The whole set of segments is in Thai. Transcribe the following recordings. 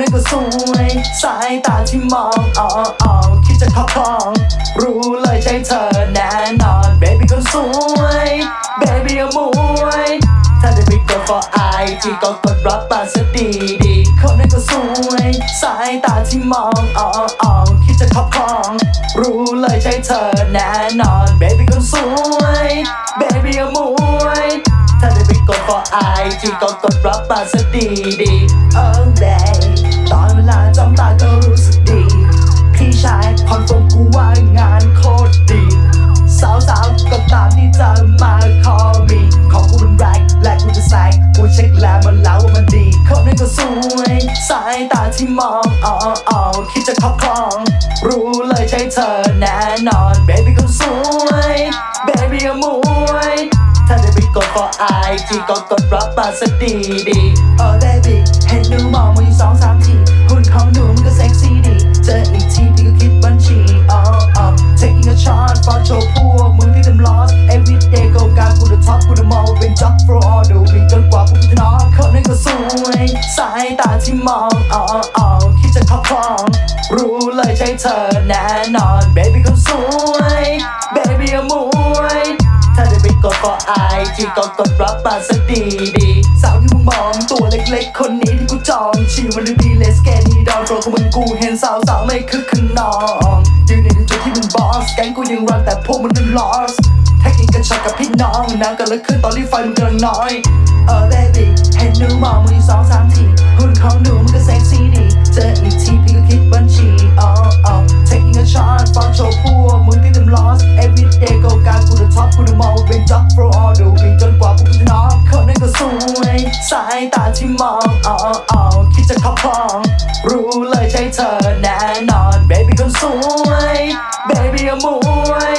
นั้นก็สวย สายตาที่มองอ๋ออ๋อคิดจะครอบครอง รู้เลยใช่เธอแน่นอน baby คนสวย baby อมวย ถ้าได้ไปกด for IG ก็กดรับมาสักดีดีคนนั้นก็สวย สายตาที่มองอ๋ออ๋อคิดจะครอบครอง รู้เลยใช่เธอแน่นอน baby คนสวย baby อมวย กด for IG ก็กดรับมาสักดีดีโอ้ babe ตอนเวลาจ้องตาก็รู้สึกดี พี่ชายคอนเฟิร์มกูว่างานโคตรดี สาวๆก็ตามที่เธอมาขอมีของกูเป็นแรงและกูจะแซงกูเช็คแล้วมันแล้วว่ามันดีคนนั้นก็สวยสายตาที่มองอ๋ออ๋อคิดจะครอบครอง รู้เลยใช่เธอแน่นอน baby คนสวย IG ก็กดรับมาสักดีดีโอ้ baby เห็นหนูมองมาอยู่สองสามทีหุ่นของหนูมันก็เซ็กซี่ดีเจออีกทีพี่ก็คิดบัญชีอ๋ออ๋อ taking a shot for โชว์พวกมึงที่ทำ lost every day go การกู the top กู the มองว่าเป็น job for all the week จนกว่าพวกกูจะน็อนคนนั้นก็สวยสายตาที่มองอ๋ออ๋อคิดจะครอบครองรู้เลยใช่เธอแน่นอน baby คนสวย baby อมวย ก็ก็อายที่ก็กดรับมาสักดีดีสาวที่มึงมองตัวเล็กๆ คนนี้ที่กูจองชีวันดี let's get it on โปรของมึงกูเห็นสาวสาวไม่คึกขนองยืนในจุดที่มึงบอสแกงกูยังรันแต่พวกมึงนั้น lost แท็กกิ้งกันช็อตกับพี่น้องน้ำกันแล้วขึ้นตอนที่ไฟมึงกำลังน้อยเออเบบี้เห็นหนู ตาที่มองอ๋ออ๋อคิดจะครอบครอง รู้เลยใช่เธอแน่นอน baby คนสวย baby อมวย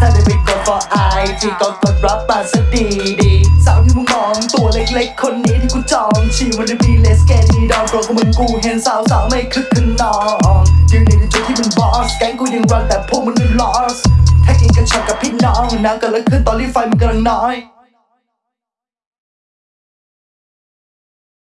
ถ้าได้ไปกด for IG ก็กดรับมาสักดีดีสาวที่มึงมองตัวเล็กๆ คนนี้ที่กูจองชีวันดี let's get it on โปรของมึงกูเห็นสาวสาวๆไม่คึกขนองยืนในจุดที่มึงบอสแก๊งกูยังรันแต่พวกมึงนั้น lost แท็กกิ้งกันช็อตกับพี่น้องน้ำกันแล้วขึ้นตอนรีไฟมันกำลังน้อย